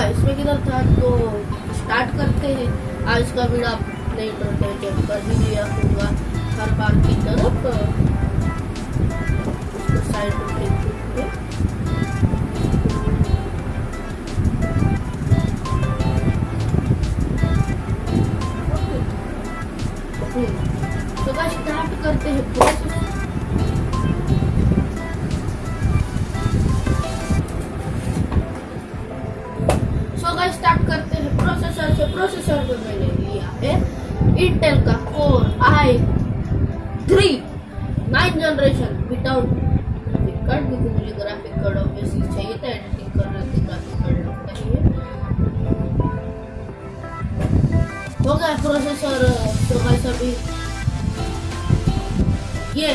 हाँ, हुआ में किधर था? तो स्टार्ट करते हैं। आज का वीडियो आप नहीं तो करते जब कर भी लिया होगा। हर बार की तरफ़, उसको साइड इंटेल का Core I three nine generation without graphic card क्योंकि मुझे ग्राफिक कार्ड चाहिए था लगता ही है गया तो गाइस अभी ये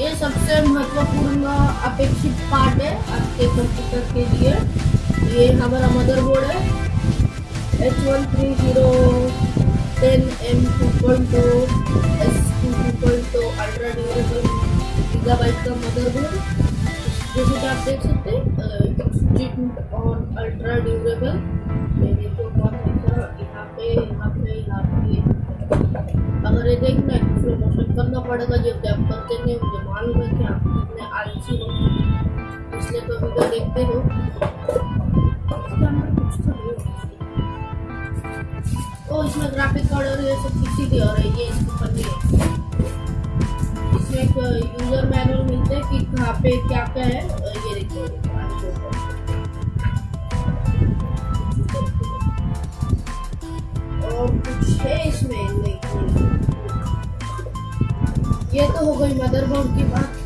ये सबसे महत्वपूर्ण अपेक्षित पार्ट है आपके कंप्यूटर के लिए। ये हमारा मदरबोर्ड है। H one three zero point two S two two point two ultra durable का मदरबोर्ड जैसे कि आप देख सकते हैं ऑन अल्ट्रा ड्यूरेबल मेरे को बहुत यहाँ पे यहाँ पे यहाँ पे अगर ये देखना है तो प्रमोशन करना पड़ेगा जब जब करते नहीं मुझे मालूम है कि आप कितने आलसी हो इसलिए तो वीडियो देखते हो ओ, इसमें ग्राफिक कार्ड और ये सब किसी की और है, ये इसके ऊपर नहीं है। इसमें एक यूज़र मैनुअल मिलते हैं कि कहाँ पे क्या क्या है ये देखो आगे के ऊपर। और कुछ है इसमें नहीं ये तो हो गई मदरबोर्ड की बात।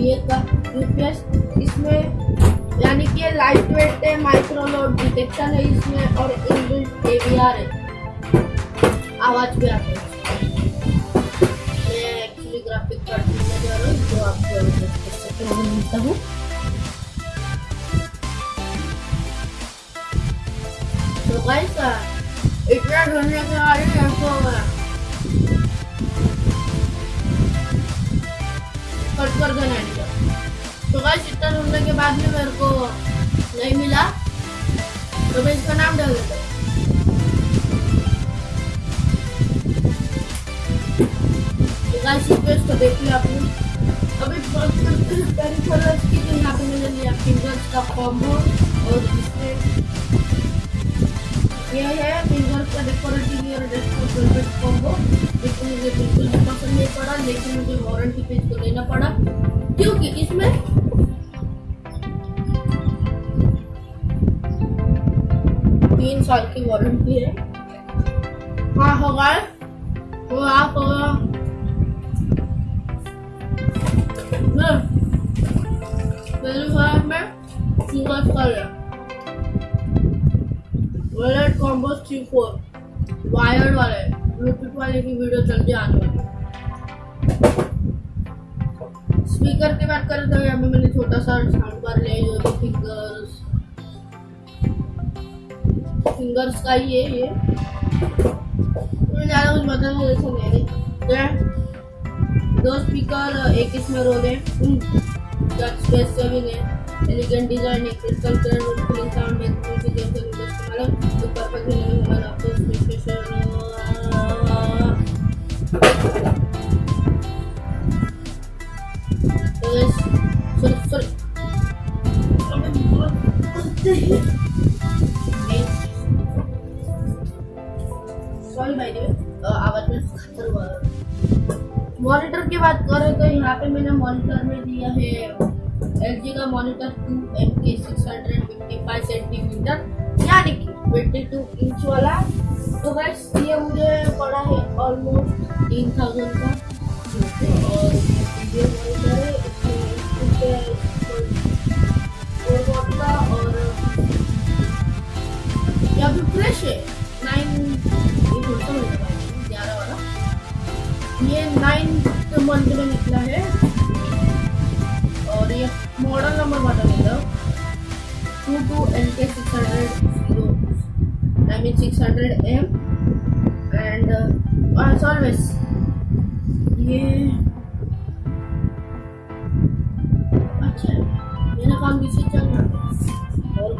600 वीए का यूपीएस इसमें यानी कि लाइट वेट है माइक्रो लोड डिटेक्शन है इसमें और इनबिल्ट एवीआर है। आवाज़ भी आता है। मैं एक्चुअली ग्राफिक कार्ड लेने जा रहा हूँ जो आपको देख सकते हैं। मिलता हूँ? तो गाइस इतना ढूँढने के बाद ऐसा कट कर देना है तो गाइस इतना ढूँढने के बाद भी मेरे को नहीं मिला। तो मैं इसका नाम डाल देता हूँ। तो देख लिया आपने। अभी की तो पे मैंने का डेकोरेट टीवी और डेस्कटॉप वेलवेट कॉम्बो जिसको मुझे बिल्कुल भी पसंद नहीं पड़ा, लेकिन मुझे वारंटी पेज को लेना पड़ा, क्योंकि इसमें तीन साल की वारंटी है। हाँ होगा वो आप होगा हाँ, में सिंगल वायर वाले ब्लूटूथ वाले की वीडियो जल्दी आने वाली है स्पीकर की बात करें तो यहाँ पे मैंने छोटा सा साउंड बार लिया जो कि फिंगर्स फिंगर्स का ही है ये। ज़्यादा कुछ मतलब नहीं देखा नहीं। दो स्पीकर एक इसमें रोल है। स्पेस सेविंग है। Elegant design, a crystal clear, full sound, making music, and the. Monitor की बात करें तो यहाँ पे मैंने मॉनिटर में दिया है एलजी का monitor two M K six hundred fifty five centimeter यानी कि ट्वेंटी टू इंच वाला। तो बस ये मुझे पड़ा है ऑलमोस्ट तीन थाउज़ेंड का। और ये मॉनिटर है और ये अभी फ्रेश है। नाइन्थ मंथ में निकला है और ये मॉडल नंबर बता निकला two two L K six hundred zero I mean six hundred M and आज ऑलवेज ये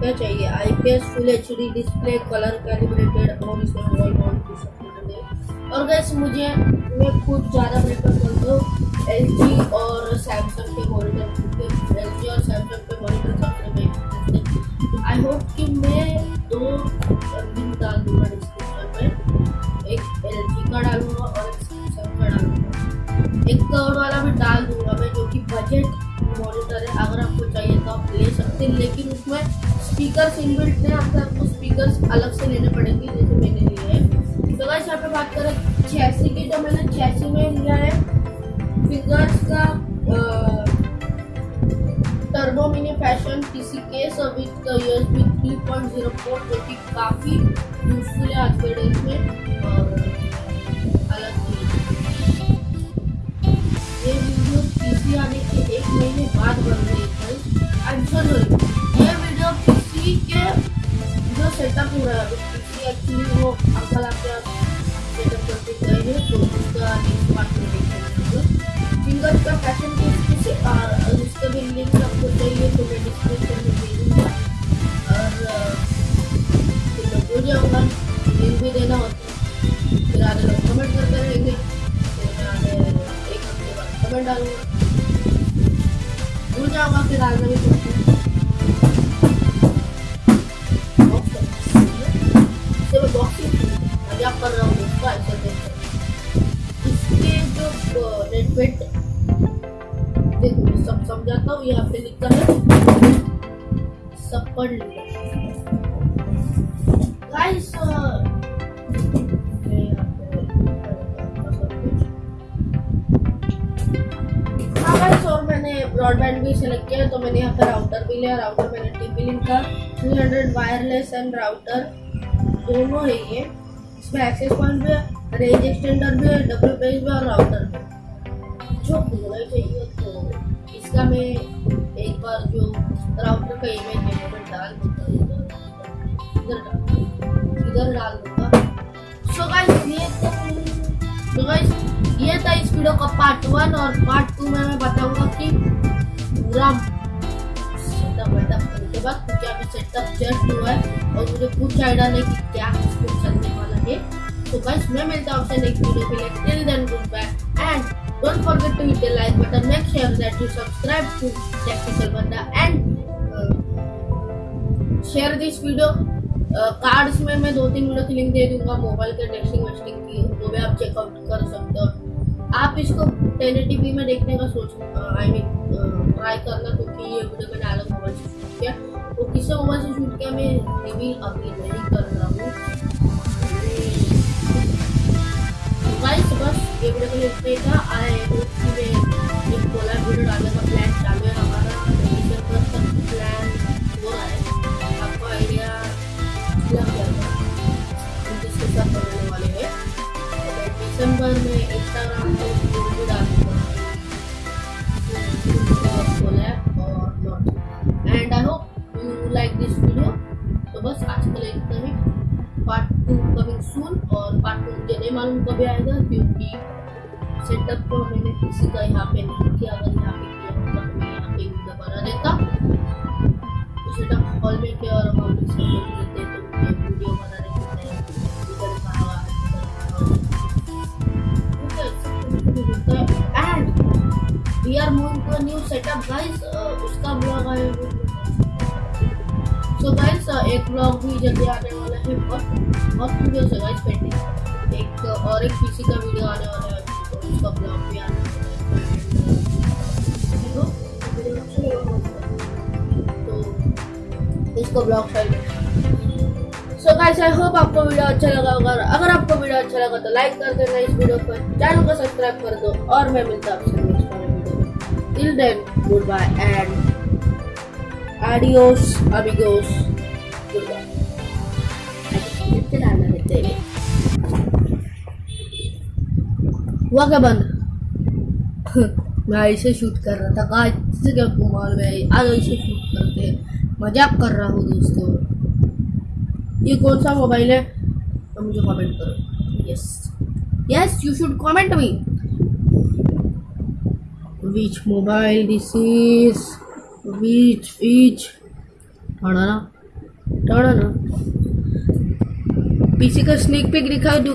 क्या चाहिए I P S full H D display colour calibrated और इसमें वॉल माउंट और गैस मुझे, मैं खुद ज़्यादा प्रेफर करता हूँ एल और सैमसंग के मॉनिटर क्योंकि एल और सैमसंग के मॉनिटर सबसे बेस्ट आई होप कि मैं दो लिंक डाल दूँगा डिस्क्रिप्शन में। एक एल जी का डालूँगा और एक सैमसंग का डालूँगा। एक कवर वाला भी डाल दूँगा मैं, जो कि बजट मॉनिटर है। अगर आपको चाहिए तो आप ले सकते हैं, लेकिन उसमें स्पीकर इनबिल्ट है, आपको स्पीकर अलग से लेने पड़ेंगे, जैसे मैंने लिए हैं। गाइस यहाँ पे बात करें चेसी की तो मैंने चेसी में लिया है। फिंगर्स का टर्बो मिनी फ़ैशन किसी केस और विद यूएसबी 3.04 जो कि काफ़ी यूजफुल है आज के डेट में। Thank you. ब्रॉडबैंड भी सिलेक्ट किया तो मैंने यहाँ पर राउटर भी लिया राउटर मैंने टीपी लिंक का 300 वायरलेस एंड राउटर दोनों है ये। इसमें एक्सेस पॉइंट भी है रेंज एक्सटेंडर भी है डब्ल्यू पेज भी और राउटर भी जो होना चाहिए तो इसका मैं एक बार जो राउटर का इमेज है डाल दूँगा इधर इधर डाल दूँगा सो गाइस ये तो ये था इस वीडियो का पार्ट वन और पार्ट टू में मैं बताऊँगा कि पूरा सेटअप वेटअप करने बाद क्योंकि अभी सेटअप जस्ट हुआ है और मुझे कुछ आइडिया नहीं कि क्या चलने वाला है। तो गाइस मैं मिलता हूँ आपसे नेक्स्ट वीडियो के लिए। Till then good bye and cards में मैं दो तीन वीडियो की लिंक दे दूँगा मोबाइल के टेस्टिंग वेस्टिंग की वो भी आप चेकआउट कर सकते हो। इसको टेन टीवी में देखने का सोच आई मीन ट्राई करना, क्योंकि ये वीडियो मैंने अलग मोबाइल से शूट किया वो किससे मोबाइल से शूट किया, मैं रिवील अभी नहीं कर रहा हूँ। गाइस बस ये वीडियो के लिए इतना ही था। आई होप कि मैं एक कोलर वीडियो डालने का प्लान चालू है। टू कमिंग सून और पार्ट टू मुझे नहीं मालूम कभी आएगा क्योंकि सेटअप को मैंने किसी का यहाँ पे नहीं किया। अगर यहाँ पे किया होता तो मैं यहाँ पे वीडियो बना देता। तो सेटअप हॉल में किया और हॉल देते तो मैं वीडियो बनाने we are moving to new setup guys उसका ब्लॉग आए सो गाइस एक ब्लॉग भी जल्दी आने है बहुत बहुत वीडियोस है गाइस पेंडिंग एक और एक पीसी का वीडियो आने वाला है तो उसका ब्लॉग भी आने वाला है। तो तो इसको vlog side so guys I hope आपको वीडियो अच्छा लगा होगा अगर आपको वीडियो अच्छा लगा तो लाइक कर देना इस वीडियो को चैनल को सब्सक्राइब कर दो और मैं मिलता हूँ आपसे नेक्स्ट वाले वीडियो में। Till then good bye and Adios, amigos. हुआ क्या बंद? मैं ऐसे शूट कर रहा था। कहा इससे क्या कुमार में आज ऐसे शूट करते हैं। मज़ाक कर रहा हूँ दोस्तों। ये कौन सा मोबाइल है? तो मुझे कमेंट करो। Yes yes you should comment me which mobile this is? Which which? I don't know ना। पीसी का स्नेक पिक दिखा दूँ